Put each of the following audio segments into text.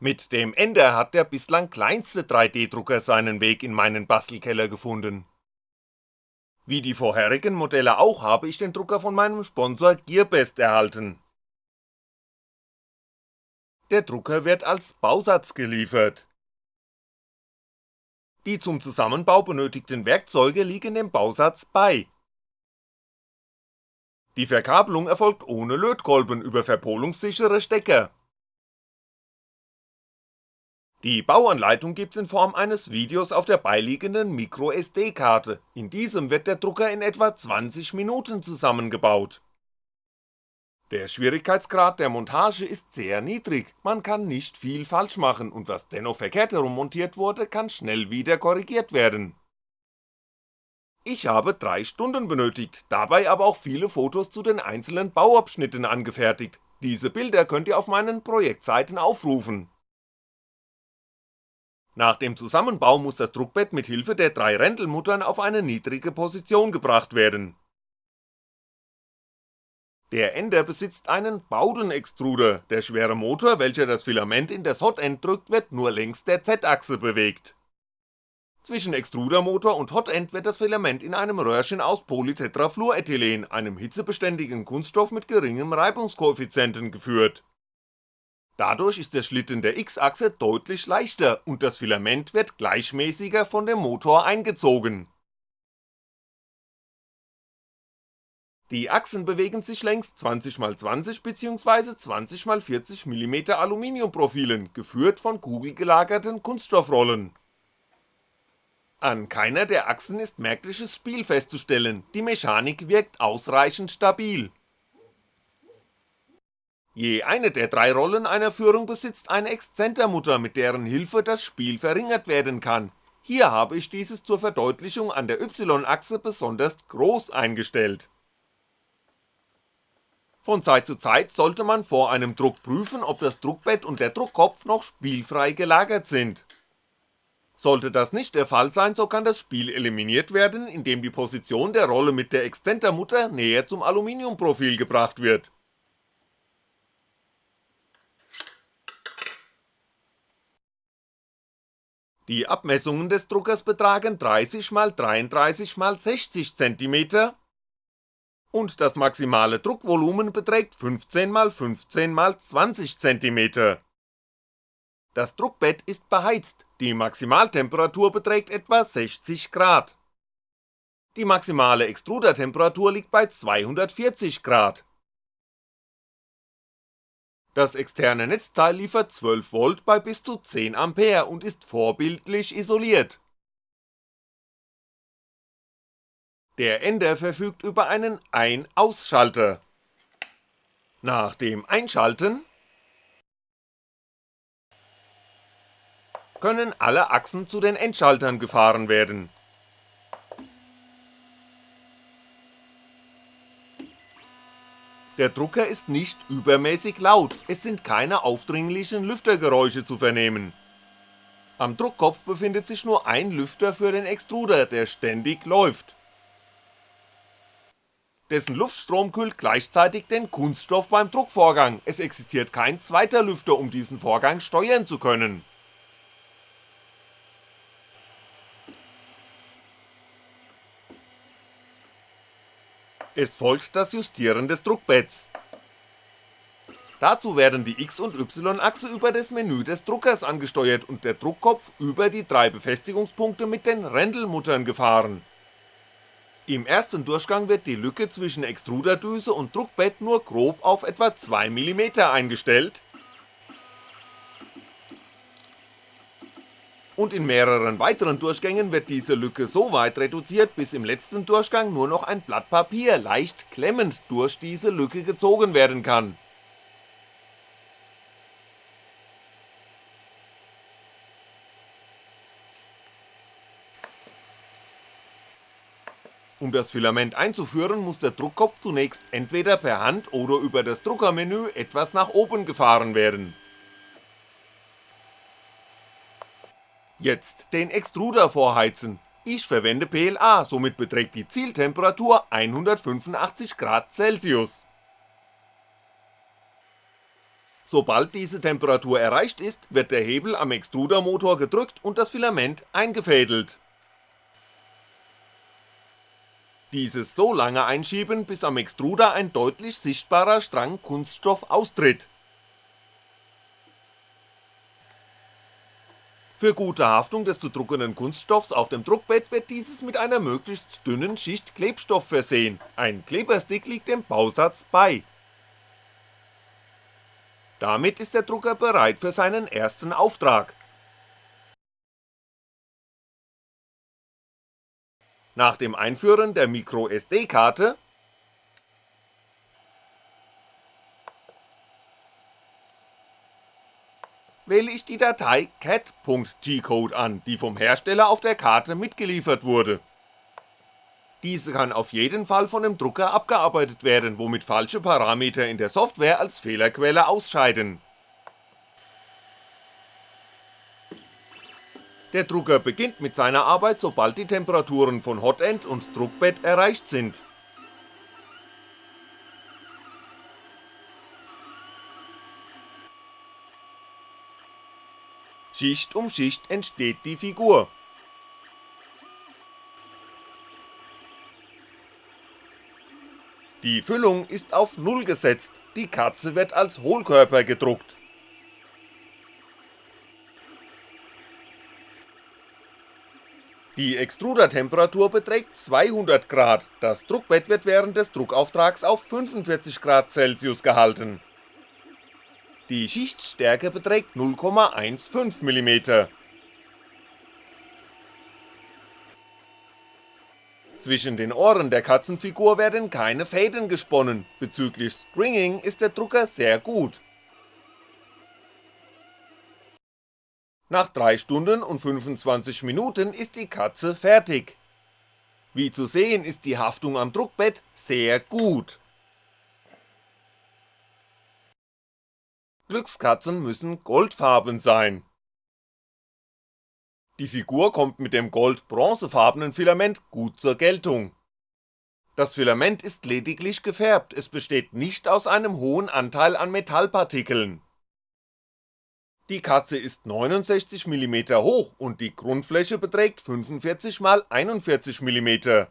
Mit dem Ender hat der bislang kleinste 3D-Drucker seinen Weg in meinen Bastelkeller gefunden. Wie die vorherigen Modelle auch habe ich den Drucker von meinem Sponsor Gearbest erhalten. Der Drucker wird als Bausatz geliefert. Die zum Zusammenbau benötigten Werkzeuge liegen dem Bausatz bei. Die Verkabelung erfolgt ohne Lötkolben über verpolungssichere Stecker die Bauanleitung gibt's in Form eines Videos auf der beiliegenden MicroSD-Karte, in diesem wird der Drucker in etwa 20 Minuten zusammengebaut. Der Schwierigkeitsgrad der Montage ist sehr niedrig, man kann nicht viel falsch machen und was dennoch verkehrt herum montiert wurde, kann schnell wieder korrigiert werden. Ich habe drei Stunden benötigt, dabei aber auch viele Fotos zu den einzelnen Bauabschnitten angefertigt, diese Bilder könnt ihr auf meinen Projektseiten aufrufen nach dem Zusammenbau muss das Druckbett mit Hilfe der drei Rändelmuttern auf eine niedrige Position gebracht werden. Der Ender besitzt einen Bowden-Extruder, der schwere Motor, welcher das Filament in das Hotend drückt, wird nur längs der Z-Achse bewegt. Zwischen Extrudermotor und Hotend wird das Filament in einem Röhrchen aus Polytetrafluorethylen, einem hitzebeständigen Kunststoff mit geringem Reibungskoeffizienten geführt Dadurch ist der Schlitten der X-Achse deutlich leichter und das Filament wird gleichmäßiger von dem Motor eingezogen. Die Achsen bewegen sich längs 20x20 bzw. 20x40mm Aluminiumprofilen, geführt von kugelgelagerten Kunststoffrollen. An keiner der Achsen ist merkliches Spiel festzustellen, die Mechanik wirkt ausreichend stabil Je eine der drei Rollen einer Führung besitzt eine Exzentermutter, mit deren Hilfe das Spiel verringert werden kann, hier habe ich dieses zur Verdeutlichung an der Y-Achse besonders groß eingestellt. Von Zeit zu Zeit sollte man vor einem Druck prüfen, ob das Druckbett und der Druckkopf noch spielfrei gelagert sind. Sollte das nicht der Fall sein, so kann das Spiel eliminiert werden, indem die Position der Rolle mit der Exzentermutter näher zum Aluminiumprofil gebracht wird Die Abmessungen des Druckers betragen 30 x 33 x 60 cm und das maximale Druckvolumen beträgt 15 x 15 x 20 cm. Das Druckbett ist beheizt, die Maximaltemperatur beträgt etwa 60 Grad. Die maximale Extrudertemperatur liegt bei 240 Grad das externe Netzteil liefert 12V bei bis zu 10A und ist vorbildlich isoliert. Der Ender verfügt über einen Ein-Aus-Schalter. Nach dem Einschalten können alle Achsen zu den Endschaltern gefahren werden Der Drucker ist nicht übermäßig laut, es sind keine aufdringlichen Lüftergeräusche zu vernehmen. Am Druckkopf befindet sich nur ein Lüfter für den Extruder, der ständig läuft. Dessen Luftstrom kühlt gleichzeitig den Kunststoff beim Druckvorgang, es existiert kein zweiter Lüfter, um diesen Vorgang steuern zu können Es folgt das Justieren des Druckbetts. Dazu werden die X- und Y-Achse über das Menü des Druckers angesteuert und der Druckkopf über die drei Befestigungspunkte mit den Rändelmuttern gefahren. Im ersten Durchgang wird die Lücke zwischen Extruderdüse und Druckbett nur grob auf etwa 2mm eingestellt und in mehreren weiteren Durchgängen wird diese Lücke so weit reduziert, bis im letzten Durchgang nur noch ein Blatt Papier leicht klemmend durch diese Lücke gezogen werden kann. Um das Filament einzuführen, muss der Druckkopf zunächst entweder per Hand oder über das Druckermenü etwas nach oben gefahren werden Jetzt den Extruder vorheizen, ich verwende PLA, somit beträgt die Zieltemperatur 185 Grad Celsius. Sobald diese Temperatur erreicht ist, wird der Hebel am Extrudermotor gedrückt und das Filament eingefädelt. Dieses so lange einschieben, bis am Extruder ein deutlich sichtbarer Strang Kunststoff austritt. Für gute Haftung des zu druckenden Kunststoffs auf dem Druckbett wird dieses mit einer möglichst dünnen Schicht Klebstoff versehen, ein Kleberstick liegt dem Bausatz bei damit ist der Drucker bereit für seinen ersten Auftrag. Nach dem Einführen der MicroSD-Karte wähle ich die Datei cat.gcode an, die vom Hersteller auf der Karte mitgeliefert wurde diese kann auf jeden Fall von dem Drucker abgearbeitet werden, womit falsche Parameter in der Software als Fehlerquelle ausscheiden. Der Drucker beginnt mit seiner Arbeit, sobald die Temperaturen von Hotend und Druckbett erreicht sind. Schicht um Schicht entsteht die Figur, Die Füllung ist auf Null gesetzt, die Katze wird als Hohlkörper gedruckt. Die Extrudertemperatur beträgt 200 Grad, das Druckbett wird während des Druckauftrags auf 45 Grad Celsius gehalten. Die Schichtstärke beträgt 0,15mm. Zwischen den Ohren der Katzenfigur werden keine Fäden gesponnen, bezüglich Stringing ist der Drucker sehr gut. Nach 3 Stunden und 25 Minuten ist die Katze fertig. Wie zu sehen ist die Haftung am Druckbett sehr gut. Glückskatzen müssen goldfarben sein die Figur kommt mit dem gold-bronzefarbenen Filament gut zur Geltung. Das Filament ist lediglich gefärbt, es besteht nicht aus einem hohen Anteil an Metallpartikeln. Die Katze ist 69mm hoch und die Grundfläche beträgt 45x41mm.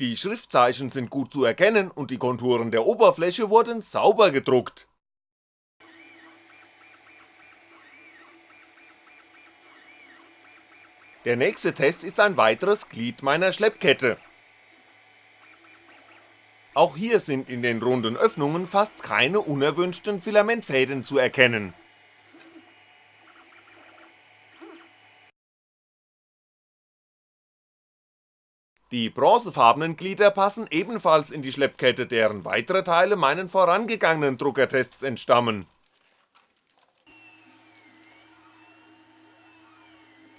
Die Schriftzeichen sind gut zu erkennen und die Konturen der Oberfläche wurden sauber gedruckt. Der nächste Test ist ein weiteres Glied meiner Schleppkette. Auch hier sind in den runden Öffnungen fast keine unerwünschten Filamentfäden zu erkennen. Die bronzefarbenen Glieder passen ebenfalls in die Schleppkette, deren weitere Teile meinen vorangegangenen Druckertests entstammen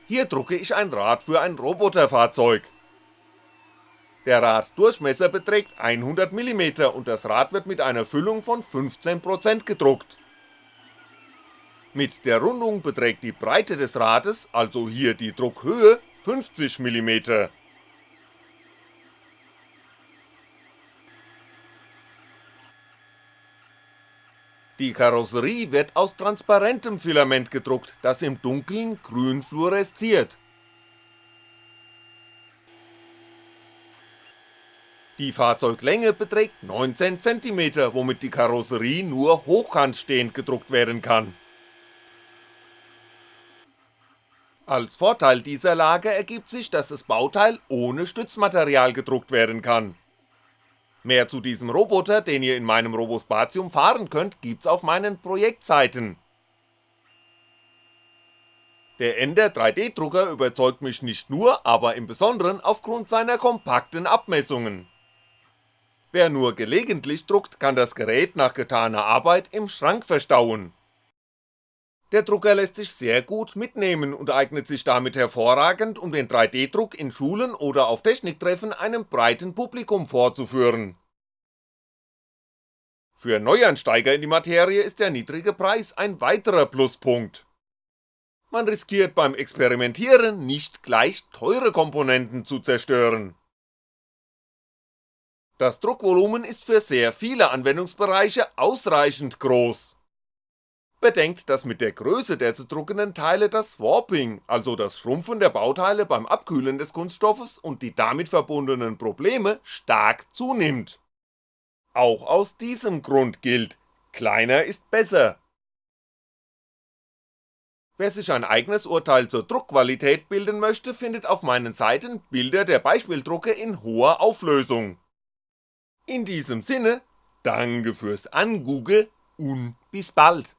Hier drucke ich ein Rad für ein Roboterfahrzeug. Der Raddurchmesser beträgt 100mm und das Rad wird mit einer Füllung von 15% gedruckt. Mit der Rundung beträgt die Breite des Rades, also hier die Druckhöhe, 50mm. Die Karosserie wird aus transparentem Filament gedruckt, das im Dunkeln grün fluoresziert. Die Fahrzeuglänge beträgt 19cm, womit die Karosserie nur hochkantstehend gedruckt werden kann. Als Vorteil dieser Lage ergibt sich, dass das Bauteil ohne Stützmaterial gedruckt werden kann Mehr zu diesem Roboter, den ihr in meinem Robospatium fahren könnt, gibt's auf meinen Projektseiten. Der Ender 3D-Drucker überzeugt mich nicht nur, aber im Besonderen aufgrund seiner kompakten Abmessungen. Wer nur gelegentlich druckt, kann das Gerät nach getaner Arbeit im Schrank verstauen. Der Drucker lässt sich sehr gut mitnehmen und eignet sich damit hervorragend, um den 3D-Druck in Schulen oder auf Techniktreffen einem breiten Publikum vorzuführen. Für Neuansteiger in die Materie ist der niedrige Preis ein weiterer Pluspunkt. Man riskiert beim Experimentieren nicht gleich teure Komponenten zu zerstören. Das Druckvolumen ist für sehr viele Anwendungsbereiche ausreichend groß. Bedenkt, dass mit der Größe der zu druckenden Teile das Warping, also das Schrumpfen der Bauteile beim Abkühlen des Kunststoffes und die damit verbundenen Probleme stark zunimmt. Auch aus diesem Grund gilt, kleiner ist besser. Wer sich ein eigenes Urteil zur Druckqualität bilden möchte, findet auf meinen Seiten Bilder der Beispieldrucke in hoher Auflösung. In diesem Sinne, danke fürs Angoogle und bis bald